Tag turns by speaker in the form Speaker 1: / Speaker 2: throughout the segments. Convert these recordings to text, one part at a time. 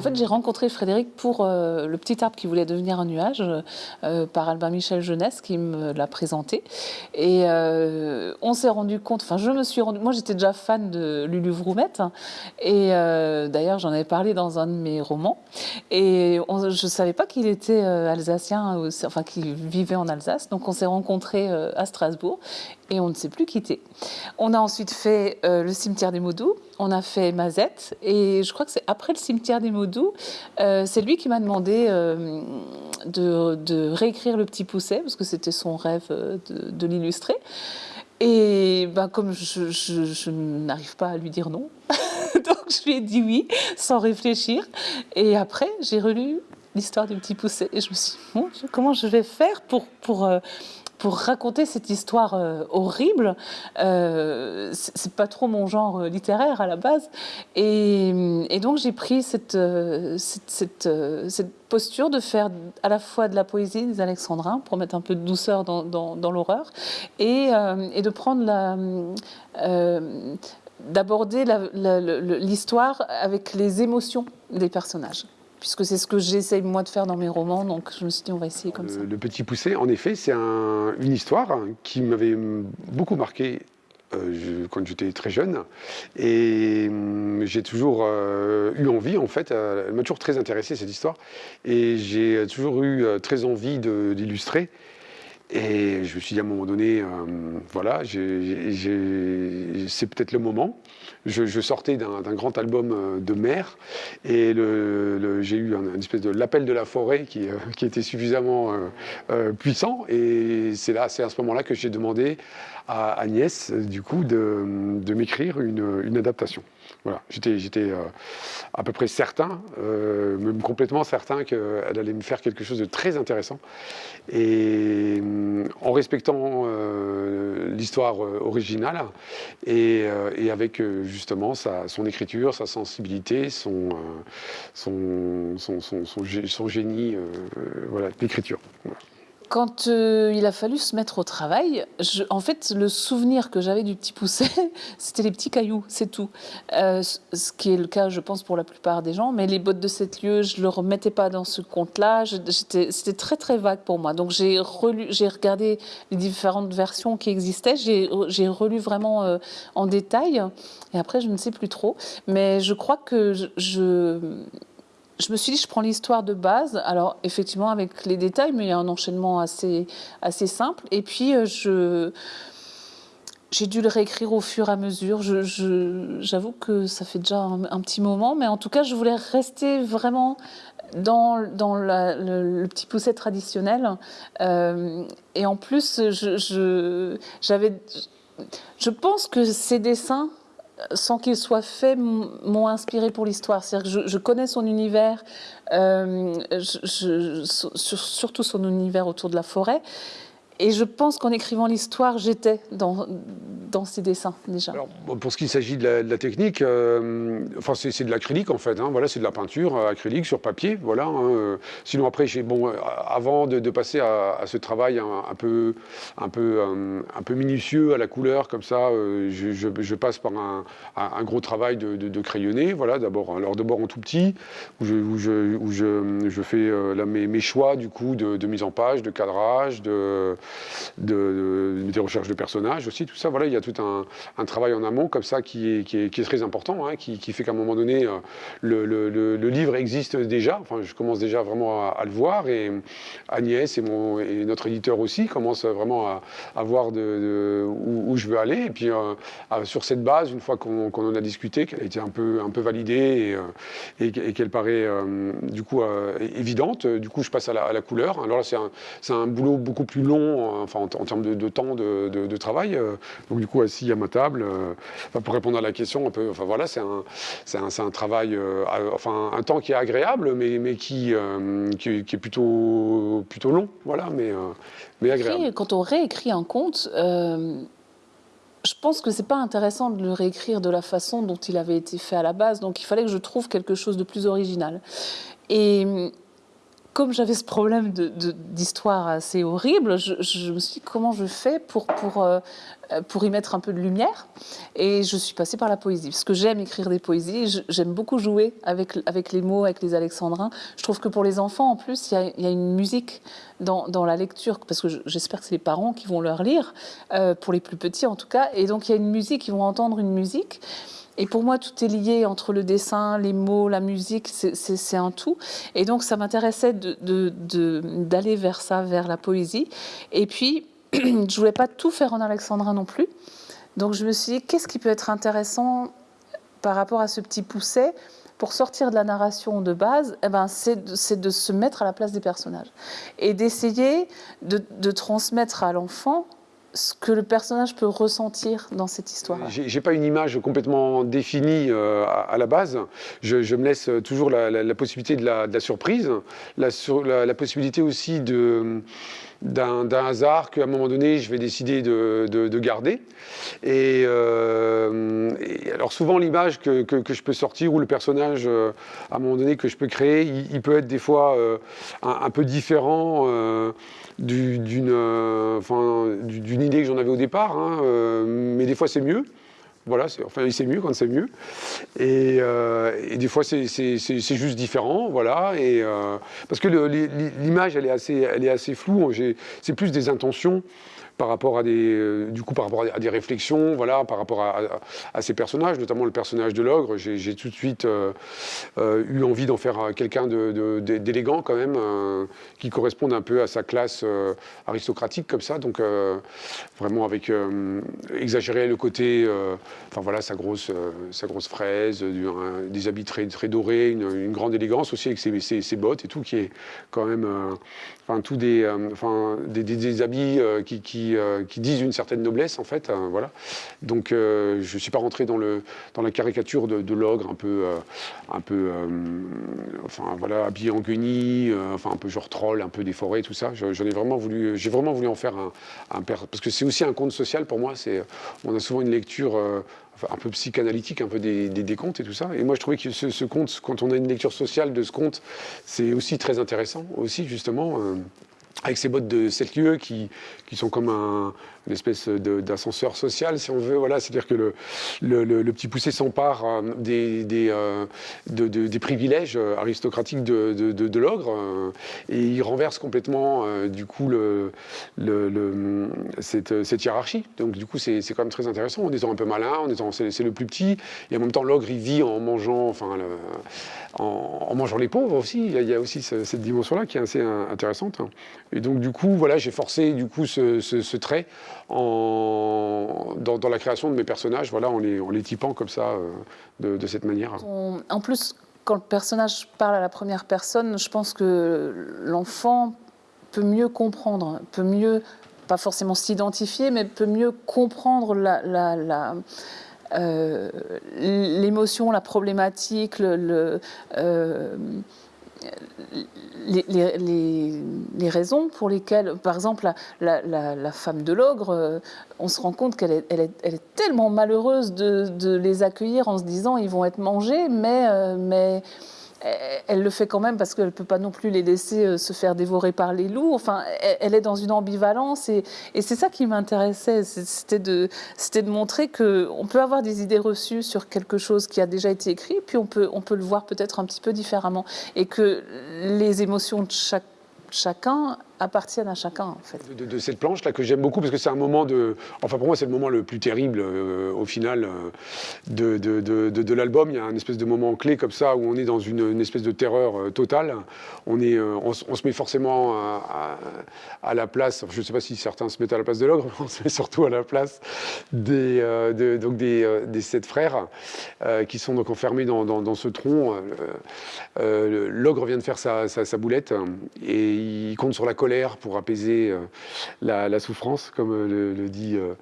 Speaker 1: en fait, j'ai rencontré Frédéric pour le petit arbre qui voulait devenir un nuage par Albin Michel Jeunesse qui me l'a présenté. Et on s'est rendu compte, enfin, je me suis rendu, moi j'étais déjà fan de Lulu Vroumette, hein, et d'ailleurs j'en avais parlé dans un de mes romans. Et je ne savais pas qu'il était alsacien, enfin qu'il vivait en Alsace. Donc on s'est rencontrés à Strasbourg et on ne s'est plus quitté. On a ensuite fait euh, le cimetière des Maudous, on a fait Mazette, et je crois que c'est après le cimetière des Maudous, euh, c'est lui qui m'a demandé euh, de, réécrire Le Petit Pousset, parce que c'était son rêve de, l'illustrer. Et ben, comme je, n'arrive pas à lui dire non, donc je lui ai dit oui, sans réfléchir. Et après, j'ai relu l'histoire du Petit Pousset, et je me suis dit, comment je vais faire pour... pour pour raconter cette histoire euh, horrible. Euh, c'est pas trop mon genre euh, littéraire à la base. Et, donc j'ai pris cette, euh, cette, posture de faire à la fois de la poésie des alexandrins pour mettre un peu de douceur dans, l'horreur et, de prendre d'aborder l'histoire avec les émotions des personnages puisque c'est ce que j'essaye moi de faire dans mes romans, donc je me suis dit on va essayer comme ça.
Speaker 2: Le Petit Poussé, en effet, c'est une histoire qui m'avait beaucoup marqué euh, quand j'étais très jeune. Et hum, j'ai toujours euh, eu envie, en fait, euh, elle m'a toujours très intéressé cette histoire. Et j'ai toujours eu très envie d'illustrer. Et je me suis dit à un moment donné, voilà, c'est peut-être le moment. Je, sortais d'un grand album euh, de mer. Et j'ai eu un, espèce de l'appel de la forêt qui, euh, était suffisamment euh, puissant. Et c'est là, c'est à ce moment-là que j'ai demandé à Agnès, du coup, de, m'écrire une adaptation. Voilà, j'étais euh, à peu près certain, euh, même complètement certain qu'elle allait me faire quelque chose de très intéressant. Et euh, en respectant l'histoire originale et, avec justement son écriture, sa sensibilité, son, son, son, génie voilà, d'écriture.
Speaker 1: Quand euh, il a fallu se mettre au travail, en fait, le souvenir que j'avais du petit pousset, c'était les petits cailloux, c'est tout. Euh, ce qui est le cas, je pense, pour la plupart des gens. Mais les bottes de sept lieux, je ne le remettais pas dans ce compte-là. C'était très, très vague pour moi. Donc, j'ai regardé les différentes versions qui existaient. J'ai relu vraiment euh, en détail. Et après, je ne sais plus trop. Mais je crois que je je me suis dit, je prends l'histoire de base, alors effectivement avec les détails, mais il y a un enchaînement assez, assez simple. Et puis, euh, je, j'ai dû le réécrire au fur et à mesure. J'avoue que ça fait déjà un, petit moment, mais en tout cas, je voulais rester vraiment dans, dans le, petit pousset traditionnel. Euh, et en plus, je, je pense que ces dessins sans qu'il soit fait, m'ont inspiré pour l'histoire. C'est-à-dire que je, connais son univers, euh, surtout son univers autour de la forêt. Et je pense qu'en écrivant l'histoire, j'étais dans, dans ces dessins déjà. Alors,
Speaker 2: pour ce qui s'agit de, la technique, euh, enfin, c'est de l'acrylique en fait. Hein, voilà, c'est de la peinture euh, acrylique sur papier. Voilà. Hein, euh. sinon après, bon, avant de, passer à, ce travail un, peu, un peu, un, peu minutieux à la couleur comme ça, je, passe par un, gros travail de, de, crayonné. Voilà, d'abord, alors d'abord en tout petit, où je, où je, où fais mes, mes, choix du coup de, mise en page, de cadrage, de de, des recherches de personnages aussi, tout ça. Voilà, il y a tout un, travail en amont comme ça qui est, qui est, très important, hein, qui, fait qu'à un moment donné, euh, le, livre existe déjà. Enfin, je commence déjà vraiment à, le voir et Agnès et, mon, et notre éditeur aussi commencent vraiment à, voir de, où, je veux aller. Et puis, euh, sur cette base, une fois qu'on en a discuté, qu'elle a été un peu, un peu validée et, euh, qu'elle paraît du coup évidente, du coup, je passe à la, couleur. Alors là, c'est un, un boulot beaucoup plus long enfin, en, termes de, temps de, travail. Euh, donc du coup, assis à ma table, euh, pour répondre à la question, un peu, enfin voilà, c'est un, un, un, travail, euh, enfin un temps qui est agréable, mais, mais qui, qui, est plutôt, plutôt long, voilà, mais, mais agréable.
Speaker 1: quand on réécrit un conte, je pense que c'est pas intéressant de le réécrire de la façon dont il avait été fait à la base, donc il fallait que je trouve quelque chose de plus original. Et comme j'avais ce problème d'histoire assez horrible, je, me suis dit comment je fais pour, pour, euh, pour y mettre un peu de lumière? Et je suis passée par la poésie, parce que j'aime écrire des poésies, j'aime beaucoup jouer avec, avec les mots, avec les alexandrins. Je trouve que pour les enfants, en plus, il y a, une musique dans, dans, la lecture, parce que j'espère que c'est les parents qui vont leur lire, euh, pour les plus petits en tout cas. Et donc il y a une musique, ils vont entendre une musique. Et pour moi, tout est lié entre le dessin, les mots, la musique, c'est un tout. Et donc, ça m'intéressait d'aller vers ça, vers la poésie. Et puis, je voulais pas tout faire en alexandrin non plus. Donc, je me suis dit, qu'est-ce qui peut être intéressant par rapport à ce petit pousset pour sortir de la narration de base, eh ben, c'est de, se mettre à la place des personnages et d'essayer de transmettre à l'enfant ce que le personnage peut ressentir dans cette histoire.
Speaker 2: J'ai pas une image complètement définie euh, à, la base. Je, me laisse toujours la, possibilité de la, surprise, la, possibilité aussi d'un hasard qu'à un moment donné, je vais décider de, garder. Euh, et, alors souvent, l'image que, je peux sortir ou le personnage, euh, à un moment donné, que je peux créer, il, peut être des fois un, peu différent d'une d'une idée que j'en avais au départ, hein, euh, mais des fois c'est mieux. Voilà, enfin mieux quand c'est mieux. Et, euh, des fois c'est juste différent, voilà. Et, euh, parce que l'image elle elle est assez floue. C'est plus des intentions par rapport à des, euh, du coup, par rapport à des réflexions, voilà, par rapport à, ces personnages, notamment le personnage de l'ogre. J'ai tout de suite euh, euh, eu envie d'en faire quelqu'un d'élégant quand même, qui corresponde un peu à sa classe aristocratique comme ça. Donc vraiment avec exagérer le côté, enfin voilà, sa grosse, sa grosse fraise, des habits très, très dorés, une, grande élégance aussi avec ses, ses, bottes et tout, qui est quand même, enfin tous des, enfin des, habits qui qui, disent une certaine noblesse, en fait. Hein, voilà. Donc, euh, je ne suis pas rentré dans, le, dans la caricature de, l'ogre, un peu, euh, un peu enfin, voilà, habillé en guenille, enfin, un peu genre troll, un peu des forêts, tout ça. J'en ai vraiment voulu, j'ai vraiment voulu en faire un, un parce que c'est aussi un conte social pour moi. C'est, on a souvent une lecture un peu psychanalytique, un peu des, des, contes et tout ça. Et moi, je trouvais que ce, ce, quand on a une lecture sociale de ce conte, c'est aussi très intéressant, aussi, justement avec ces bottes de 7 lieux qui, qui sont comme un, une espèce d'ascenseur social, si on veut. Voilà, C'est-à-dire que le, le, petit poussé s'empare euh, des, des, euh, des, privilèges euh, aristocratiques de, de, l'ogre et il renverse complètement, du coup, cette, cette, hiérarchie. Donc, du coup, c'est quand même très intéressant. En étant un peu malin, en étant c'est le plus petit, et en même temps, l'ogre, il vit en mangeant, enfin, en, mangeant les pauvres aussi. Il y a, aussi cette dimension-là qui est assez intéressante. Et donc, du coup, voilà, j'ai forcé, du coup, ce, trait dans, la création de mes personnages, voilà, en, les, typant comme ça, euh, de, cette manière.
Speaker 1: en plus, quand le personnage parle à la première personne, je pense que l'enfant peut mieux comprendre, peut mieux, pas forcément s'identifier, mais peut mieux comprendre la, la, euh, l'émotion, la problématique, le, euh, les, raisons pour lesquelles, par exemple, la, femme de l'ogre, euh, on se rend compte qu'elle est, elle est, tellement malheureuse de, les accueillir en se disant ils vont être mangés, mais, euh, mais elle le fait quand même parce qu'elle ne peut pas non plus les laisser euh, se faire dévorer par les loups. Enfin, elle est dans une ambivalence et, c'est ça qui m'intéressait. C'était de, de montrer qu'on peut avoir des idées reçues sur quelque chose qui a déjà été écrit, puis on peut, on peut le voir peut-être un petit peu différemment. Et que les émotions de chacun appartiennent à chacun, en fait.
Speaker 2: De, cette planche-là que j'aime beaucoup, parce que c'est un moment de... Enfin, pour moi, c'est le moment le plus terrible, euh, au final, euh, de, de, l'album. Il y a un espèce de moment clé comme ça, où on est dans une, espèce de terreur euh, totale. On, est, on, se met forcément à, la place... Je ne sais pas si certains se mettent à la place de l'ogre, mais on se met surtout à la place des, donc des, des, sept frères, qui sont donc enfermés dans, dans, ce tronc. l'ogre vient de faire sa, sa, sa boulette, et il compte sur la colère pour apaiser euh, la, souffrance, comme euh, le, dit euh,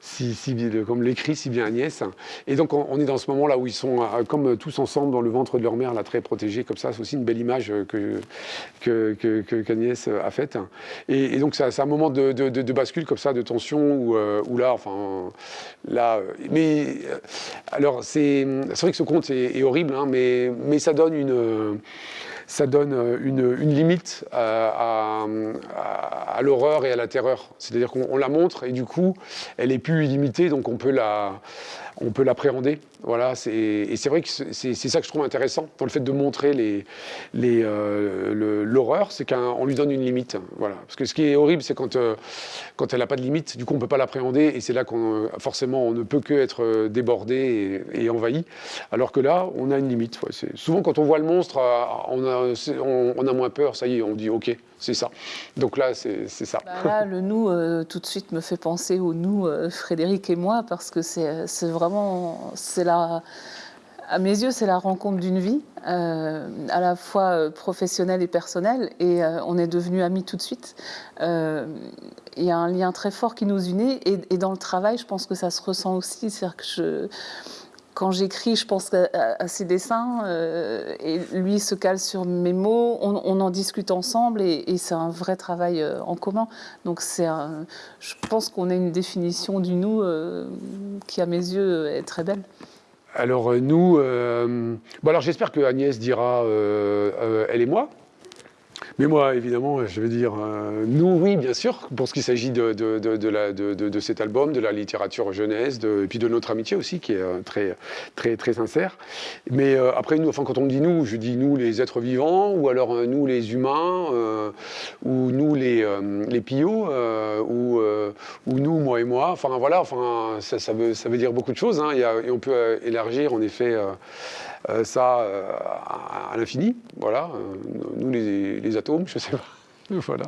Speaker 2: si, si, comme l'écrit si bien Agnès. Et donc on, est dans ce moment là où ils sont comme tous ensemble dans le ventre de leur mère, là très protégés comme ça. C'est aussi une belle image que qu'Agnès a faite. Et, donc c'est un moment de, bascule comme ça, de tension où, là, enfin là, mais alors c'est vrai que ce conte est, horrible, hein, mais mais ça donne une ça donne une, limite à, l'horreur et à la terreur. C'est-à-dire qu'on la montre et du coup, elle est plus illimitée, donc on peut la l'appréhender. Voilà, et c'est vrai que c'est ça que je trouve intéressant dans le fait de montrer euh, l'horreur, c'est qu'on lui donne une limite. Voilà. Parce que ce qui est horrible, c'est quand, euh, quand elle n'a pas de limite, du coup on ne peut pas l'appréhender, et c'est là qu'on forcément on ne peut que être euh, débordé et, envahi. Alors que là, on a une limite. Souvent quand on voit le monstre, on a, on, a moins peur, ça y est, on dit ok, c'est ça. Donc là, c'est ça.
Speaker 1: Bah là, le nous, tout de suite, me fait penser au nous, Frédéric et moi, parce que c'est vraiment, c'est la, à mes yeux, c'est la rencontre d'une vie, euh, à la fois euh, professionnelle et personnelle, et euh, on est devenus amis tout de suite. Il y a un lien très fort qui nous unit, et, dans le travail, je pense que ça se ressent aussi. C'est-à-dire que je, quand j'écris, je pense à, ses dessins, et lui se cale sur mes mots, on, en discute ensemble, et, c'est un vrai travail en commun. Donc c'est, je pense qu'on a une définition du nous qui, à mes yeux, est très belle.
Speaker 2: Alors euh, nous, euh, bon alors j'espère que Agnès dira euh, elle et moi, mais moi, évidemment, je veux dire, euh, nous, oui, bien sûr, pour ce qui s'agit de, de, de, cet album, de la littérature jeunesse, et puis de notre amitié aussi, qui est euh, très, très, très sincère. Mais euh, après, nous, enfin, quand on dit nous, je dis nous, les êtres vivants, ou alors nous, les humains, ou nous, les, les pillots, ou, ou, nous, moi et moi. Enfin, voilà, enfin, ça, ça, veut, ça veut dire beaucoup de choses, hein, et on peut élargir, en effet, euh, ça euh, à, l'infini, voilà, euh, nous les, les, atomes, je sais pas, voilà.